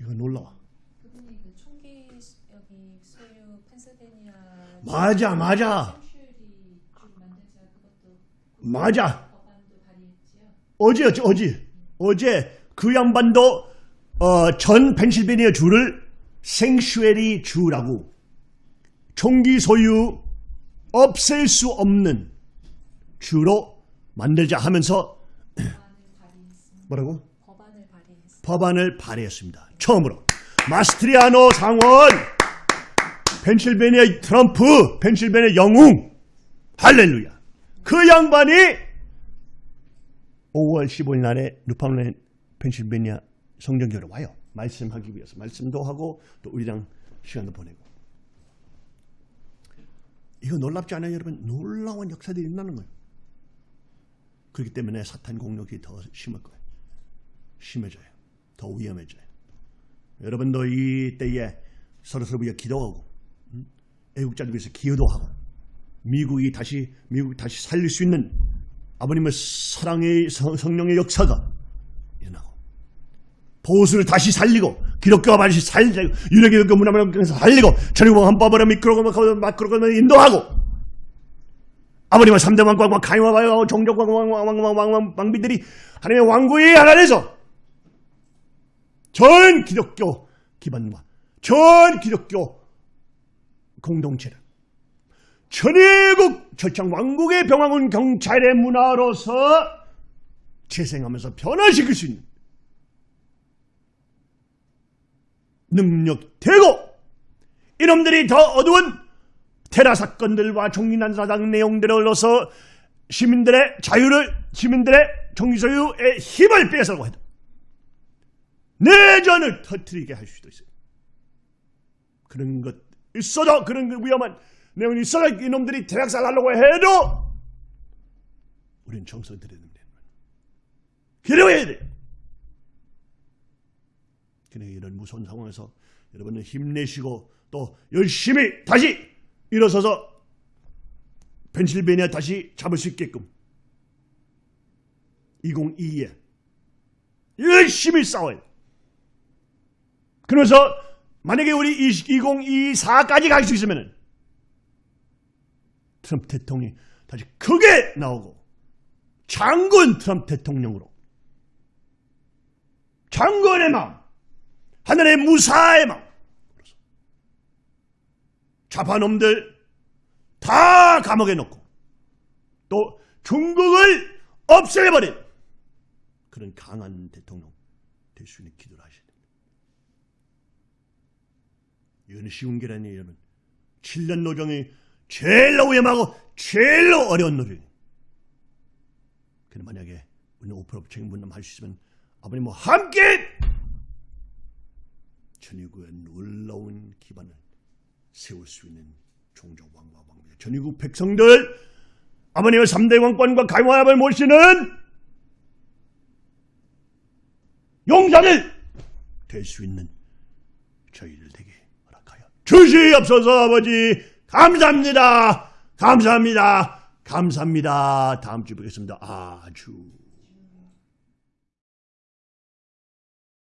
이거 놀라워.
그분이 그 총기 여기 소유 펜실베니아
맞아, 맞아. 맞아. 어제, 어제, 어제, 어제 그 양반도 어, 전 펜실베니아 주를 생슈에리 주라고 총기 소유 없앨 수 없는 주로 만들자 하면서 뭐라고?
법안을 발의했습니다.
법안을 발의했습니다. 처음으로 마스트리아노 상원 펜실베니아 트럼프 펜실베니아 영웅 할렐루야 그 양반이 5월 15일 날에 루파울렌 펜실베니아 성전교회로 와요. 말씀하기 위해서 말씀도 하고 또 우리랑 시간도 보내고 이거 놀랍지 않아요 여러분? 놀라운 역사들이 일어나는 거예요. 그렇기 때문에 사탄 공격이 더 심할 거예요. 심해져요. 더 위험해져요. 여러분도 이 때에 서로서로 위해 기도하고 음? 애국자들 위해서 기여도 하고 미국이 다시 미국 다시 살릴 수 있는 아버님의 사랑의 성령의 역사가 일어나고 보수를 다시 살리고 기독교와 다시 살리고 유대기독교 문화를 살리고 천의공 헌법을 미끄러고 막끄러고 인도하고 아버님의 3대 왕과 가이와 왕과 종족과 왕비들이 하나님의 왕국이 하나 돼서 전 기독교 기반과 전 기독교 공동체를 천의국 절창 왕국의 병왕은 경찰의 문화로서 재생하면서 변화시킬 수 있는 능력되고 이놈들이 더 어두운 테라 사건들과 종린난사당 내용들을 흘러서 시민들의 자유를 시민들의 정치소유의 힘을 빼앗으려고 해도 내전을 터뜨리게 할 수도 있어요. 그런 것 있어도 그런 그 위험한 내용이 있어도 이놈들이 대학살 하려고 해도 우리는 정성 들여야 된다. 기도해야 돼요. 그래 이런 무서운 상황에서 여러분은 힘내시고 또 열심히 다시 일어서서 펜실베니아 다시 잡을 수 있게끔 2022에 열심히 싸워요. 그래서 만약에 우리 2024까지 갈 수 있으면 트럼프 대통령이 다시 크게 나오고 장군 트럼프 대통령으로 장군의 마음 하늘의 무사의 마음 좌파놈들 다 감옥에 넣고 또 중국을 없애버린 그런 강한 대통령 될 수 있는 기도를 하셔야 됩니다. 이건 쉬운 게 아니에요. 여러분. 7년 노정이 제일로 위험하고 제일로 어려운 노정이에요. 그럼 만약에 우리 오프로 책임 분담 할 수 있으면 아버님과 함께 전위구의 놀라운 기반을 세울 수 있는 종족 왕과 왕비들 전위국 백성들 아버님의 3대 왕권과 가용합을 모시는 용사들 될수 있는 저희들 되게 허락하여 주시옵소서 아버지 감사합니다. 감사합니다. 감사합니다. 다음 주에 뵙겠습니다. 아주